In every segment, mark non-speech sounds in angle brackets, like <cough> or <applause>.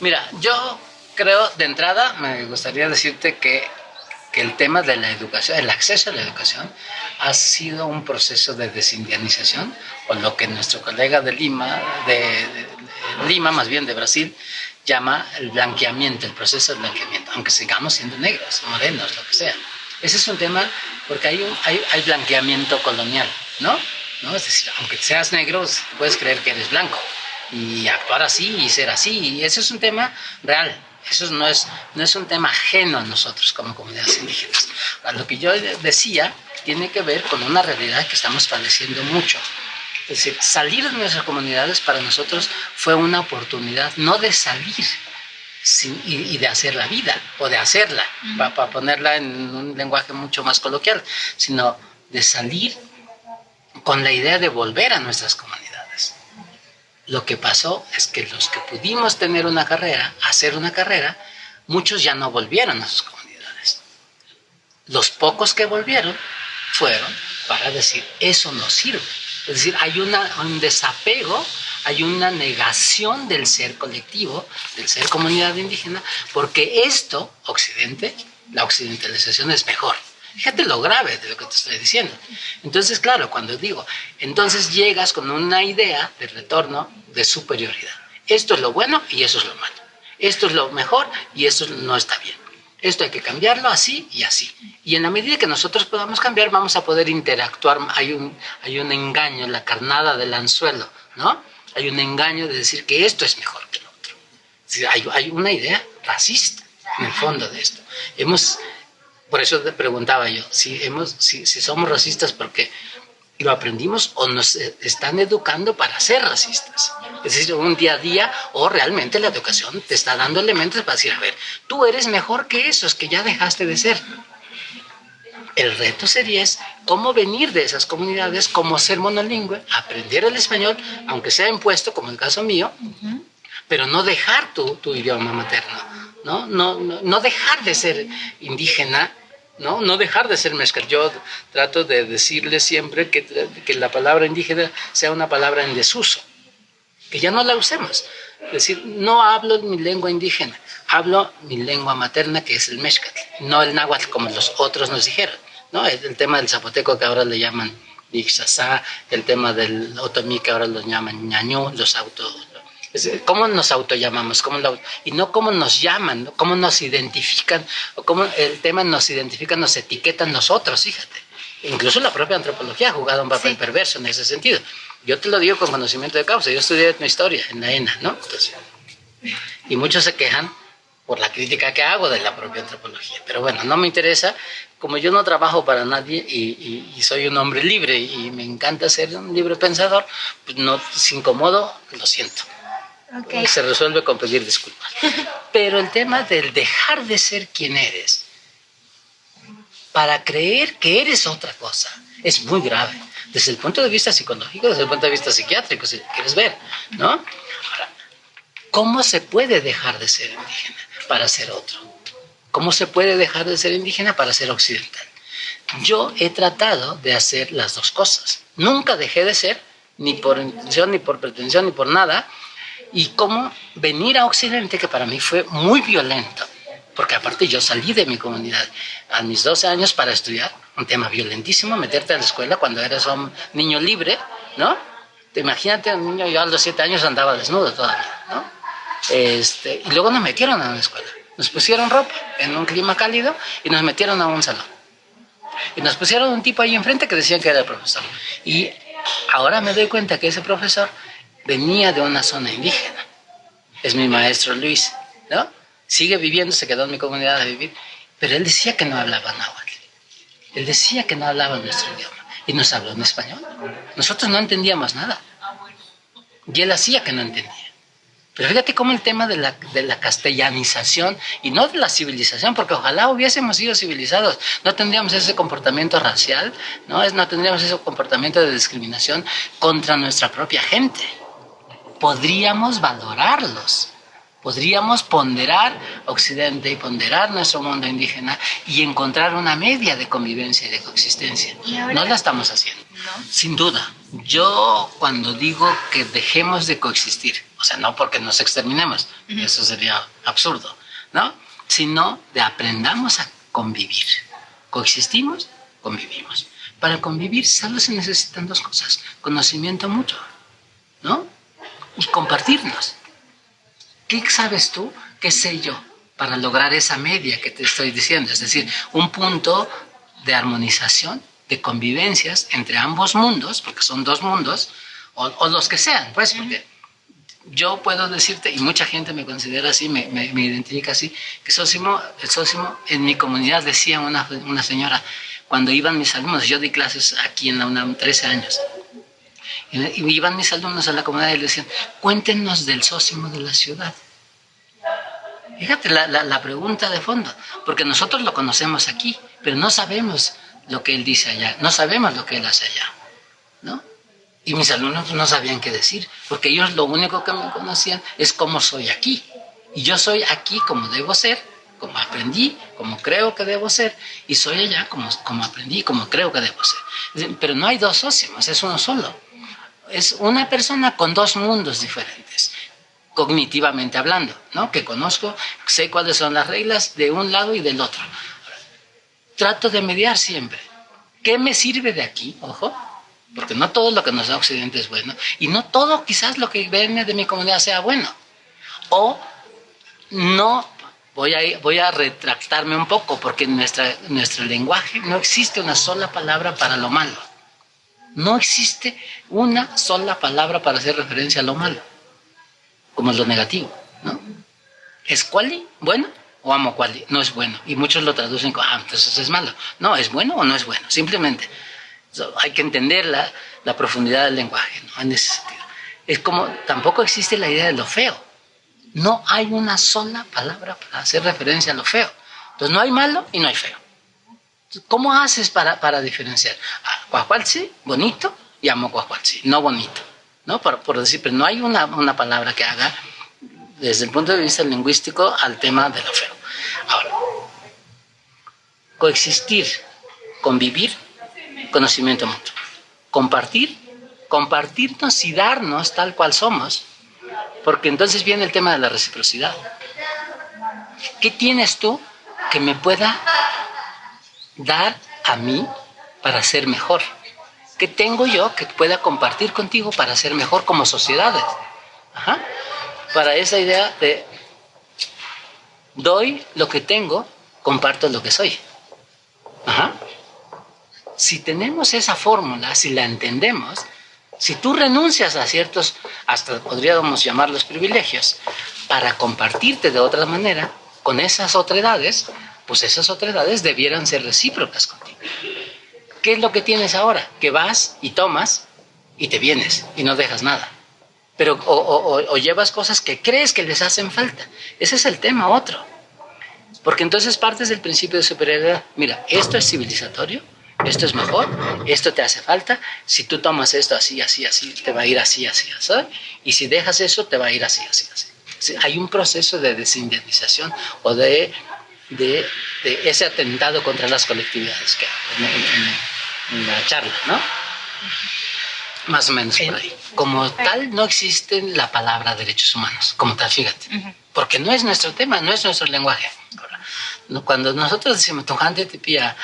Mira, yo creo, de entrada, me gustaría decirte que, que el tema de la educación, el acceso a la educación, ha sido un proceso de desindianización, o lo que nuestro colega de Lima, de, de Lima, más bien de Brasil, llama el blanqueamiento, el proceso de blanqueamiento, aunque sigamos siendo negros, morenos, lo que sea. Ese es un tema porque hay, un, hay, hay blanqueamiento colonial, ¿no? ¿no? Es decir, aunque seas negro, puedes creer que eres blanco y actuar así y ser así. Y ese es un tema real. Eso no es, no es un tema ajeno a nosotros como comunidades indígenas. Lo que yo decía tiene que ver con una realidad que estamos padeciendo mucho. Es decir, salir de nuestras comunidades para nosotros fue una oportunidad no de salir sin, y, y, de hacer la vida, o de hacerla, uh -huh. para, para ponerla en un lenguaje mucho más coloquial, sino de salir con la idea de volver a nuestras comunidades. Lo que pasó es que los que pudimos tener una carrera, hacer una carrera, muchos ya no volvieron a sus comunidades. Los pocos que volvieron fueron para decir, eso no sirve. Es decir, hay un desapego, hay una negación del ser colectivo, del ser comunidad indígena, porque esto, Occidente, la occidentalización es mejor. Fíjate lo grave de lo que te estoy diciendo. Entonces, claro, cuando digo, entonces llegas con una idea de retorno de superioridad. Esto es lo bueno y eso es lo malo. Esto es lo mejor y esto no está bien. Esto hay que cambiarlo así y así. Y en la medida que nosotros podamos cambiar, vamos a poder interactuar. Hay un, hay un engaño, la carnada del anzuelo, ¿no? Hay un engaño de decir que esto es mejor que lo otro. Hay, hay una idea racista en el fondo de esto. Hemos por eso te preguntaba yo, si, hemos, si, si somos racistas porque lo aprendimos o nos están educando para ser racistas. Es decir, un día a día o realmente la educación te está dando elementos para decir, a ver, tú eres mejor que esos que ya dejaste de ser. El reto sería es cómo venir de esas comunidades, cómo ser monolingüe, aprender el español, aunque sea impuesto, como el caso mío, uh -huh. pero no dejar tu, tu idioma materno. ¿no? No, no, no dejar de ser indígena, ¿no? no dejar de ser mezcal. Yo trato de decirle siempre que, que la palabra indígena sea una palabra en desuso, que ya no la usemos. Es decir, no hablo mi lengua indígena, hablo mi lengua materna, que es el mezcal, no el náhuatl como los otros nos dijeron. ¿no? El, el tema del zapoteco que ahora le llaman Ixasá, el tema del otomí que ahora lo llaman ñañú, los auto, ¿Cómo nos autollamamos? ¿Cómo lo, y no cómo nos llaman, ¿no? cómo nos identifican, o cómo el tema nos identifica, nos etiquetan nosotros, fíjate. Incluso la propia antropología ha jugado un papel sí. perverso en ese sentido. Yo te lo digo con conocimiento de causa, yo estudié etnohistoria en la ENA, ¿no? Entonces, y muchos se quejan por la crítica que hago de la propia antropología. Pero bueno, no me interesa, como yo no trabajo para nadie y, y, y soy un hombre libre y me encanta ser un libre pensador, pues no, si incomodo, lo siento. Okay. Se resuelve con pedir disculpas. <laughs> Pero el tema del dejar de ser quien eres para creer que eres otra cosa es muy grave. Desde el punto de vista psicológico, desde el punto de vista psiquiátrico, si quieres ver, ¿no? Ahora, ¿cómo se puede dejar de ser indígena para ser otro? ¿Cómo se puede dejar de ser indígena para ser occidental? Yo he tratado de hacer las dos cosas. Nunca dejé de ser, ni por intención, ni por pretensión, ni por nada, y cómo venir a Occidente, que para mí fue muy violento, porque aparte yo salí de mi comunidad a mis 12 años para estudiar, un tema violentísimo, meterte a la escuela cuando eres un niño libre, ¿no? Te imagínate, un niño, yo a los 7 años andaba desnudo todavía, ¿no? Este, y luego nos metieron a una escuela, nos pusieron ropa en un clima cálido y nos metieron a un salón. Y nos pusieron un tipo ahí enfrente que decían que era el profesor. Y ahora me doy cuenta que ese profesor venía de una zona indígena. Es mi maestro Luis, ¿no? Sigue viviendo, se quedó en mi comunidad a vivir, pero él decía que no hablaba náhuatl. Él decía que no hablaba nuestro idioma y nos habló en español. Nosotros no entendíamos nada. Y él hacía que no entendía. Pero fíjate cómo el tema de la, de la castellanización y no de la civilización, porque ojalá hubiésemos sido civilizados, no tendríamos ese comportamiento racial, no, no tendríamos ese comportamiento de discriminación contra nuestra propia gente podríamos valorarlos, podríamos ponderar Occidente y ponderar nuestro mundo indígena y encontrar una media de convivencia y de coexistencia. ¿Y no la estamos haciendo, ¿No? sin duda. Yo cuando digo que dejemos de coexistir, o sea, no porque nos exterminemos, eso sería absurdo, ¿no? Sino de aprendamos a convivir. Coexistimos, convivimos. Para convivir solo se necesitan dos cosas, conocimiento mutuo, ¿no? Y compartirnos. ¿Qué sabes tú? ¿Qué sé yo? Para lograr esa media que te estoy diciendo, es decir, un punto de armonización, de convivencias entre ambos mundos, porque son dos mundos, o, los que sean, pues, porque yo puedo decirte, y mucha gente me considera así, me, me, identifica así, que Sósimo, el Sósimo, en mi comunidad decía una, una señora, cuando iban mis alumnos, yo di clases aquí en la UNAM 13 años, y iban mis alumnos a la comunidad y le decían, cuéntenos del Sósimo de la ciudad. Fíjate la, la, la, pregunta de fondo, porque nosotros lo conocemos aquí, pero no sabemos lo que él dice allá, no sabemos lo que él hace allá, ¿no? Y mis alumnos no sabían qué decir, porque ellos lo único que me conocían es cómo soy aquí. Y yo soy aquí como debo ser, como aprendí, como creo que debo ser, y soy allá como, como aprendí, como creo que debo ser. Pero no hay dos socios, es uno solo. Es una persona con dos mundos diferentes, cognitivamente hablando, ¿no? Que conozco, sé cuáles son las reglas de un lado y del otro. Trato de mediar siempre. ¿Qué me sirve de aquí? Ojo, porque no todo lo que nos da Occidente es bueno, y no todo quizás lo que viene de mi comunidad sea bueno. O no, voy a, voy a retractarme un poco, porque en nuestro lenguaje no existe una sola palabra para lo malo. No existe una sola palabra para hacer referencia a lo malo, como es lo negativo. ¿no? ¿Es cuali? ¿Bueno? O amo cuali? No es bueno. Y muchos lo traducen como, ah, entonces es malo. No, ¿es bueno o no es bueno? Simplemente hay que entender la, la profundidad del lenguaje, ¿no? En ese sentido. Es como, tampoco existe la idea de lo feo. No hay una sola palabra para hacer referencia a lo feo. Entonces no hay malo y no hay feo. ¿Cómo haces para, para diferenciar? Ah, bonito, y amo cuacualci, no bonito. ¿no? Por, decir, pero no hay una, una palabra que haga desde el punto de vista lingüístico al tema de lo feo. Ahora, coexistir, convivir conocimiento mutuo. Compartir, compartirnos y darnos tal cual somos, porque entonces viene el tema de la reciprocidad. ¿Qué tienes tú que me pueda dar a mí para ser mejor? ¿Qué tengo yo que pueda compartir contigo para ser mejor como sociedades? Para esa idea de doy lo que tengo, comparto lo que soy. Ajá si tenemos esa fórmula, si la entendemos, si tú renuncias a ciertos, hasta podríamos llamarlos privilegios, para compartirte de otra manera con esas otredades, pues esas otredades debieran ser recíprocas contigo. ¿Qué es lo que tienes ahora? Que vas y tomas y te vienes y no dejas nada. Pero o, llevas cosas que crees que les hacen falta. Ese es el tema otro. Porque entonces partes del principio de superioridad. Mira, esto es civilizatorio, esto es mejor, esto te hace falta, si tú tomas esto así, así, así, te va a ir así, así, así, y si dejas eso, te va a ir así, así, así. Hay un proceso de desindemnización o de, de, ese atentado contra las colectividades que en, en, la charla, ¿no? Más o menos por ahí. Como tal, no existe la palabra derechos humanos, como tal, fíjate, porque no es nuestro tema, no es nuestro lenguaje. Cuando nosotros decimos, Tojante te pilla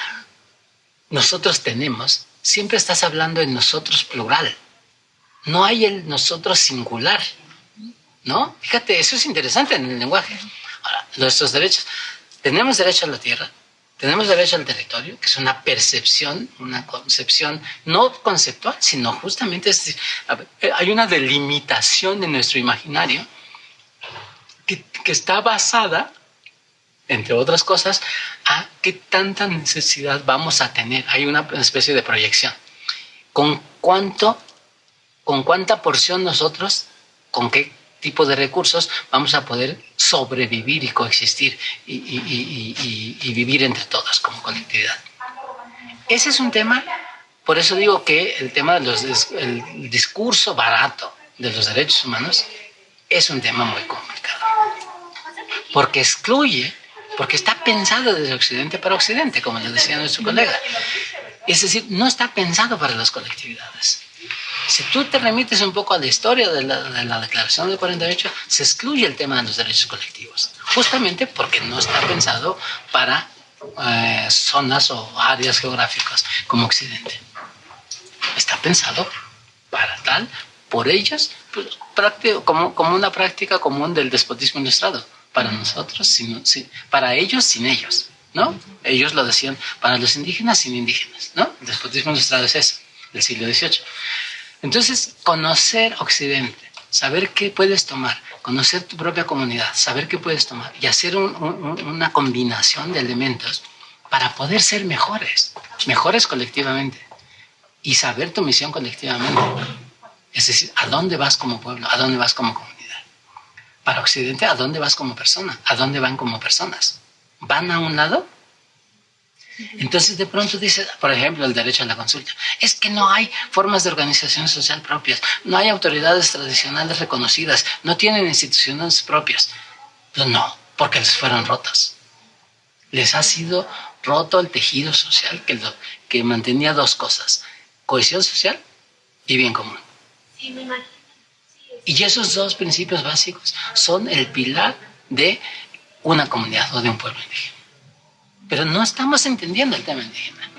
nosotros tenemos, siempre estás hablando en nosotros plural. No hay el nosotros singular. ¿No? Fíjate, eso es interesante en el lenguaje. Ahora, nuestros derechos. Tenemos derecho a la tierra, tenemos derecho al territorio, que es una percepción, una concepción no conceptual, sino justamente es, hay una delimitación en nuestro imaginario que, que está basada entre otras cosas, a qué tanta necesidad vamos a tener. Hay una especie de proyección. ¿Con cuánto, con cuánta porción nosotros, con qué tipo de recursos vamos a poder sobrevivir y coexistir y, vivir entre todos como colectividad? Ese es un tema, por eso digo que el tema del discurso barato de los derechos humanos es un tema muy complicado, porque excluye porque está pensado desde Occidente para Occidente, como le decía nuestro colega. Es decir, no está pensado para las colectividades. Si tú te remites un poco a la historia de la, Declaración del 48, se excluye el tema de los derechos colectivos, justamente porque no está pensado para eh, zonas o áreas geográficas como Occidente. Está pensado para tal, por ellos, pues, como, como una práctica común del despotismo ilustrado. Para nosotros, sin, para ellos, sin ellos. ¿no? Ellos lo decían para los indígenas sin indígenas, ¿no? El despotismo ilustrado es eso, del siglo XVIII. Entonces, conocer Occidente, saber qué puedes tomar, conocer tu propia comunidad, saber qué puedes tomar y hacer una combinación de elementos para poder ser mejores, mejores colectivamente y saber tu misión colectivamente. Es decir, ¿a dónde vas como pueblo? ¿A dónde vas como comunidad? Para Occidente, ¿a dónde vas como persona? ¿A dónde van como personas? ¿Van a un lado? Entonces de pronto dice, por ejemplo, el derecho a la consulta. Es que no hay formas de organización social propias, no hay autoridades tradicionales reconocidas, no tienen instituciones propias. Pues no, porque les fueron rotas. Les ha sido roto el tejido social que, lo, que mantenía dos cosas, cohesión social y bien común. Y esos dos principios básicos son el pilar de una comunidad o de un pueblo indígena. Pero no estamos entendiendo el tema indígena.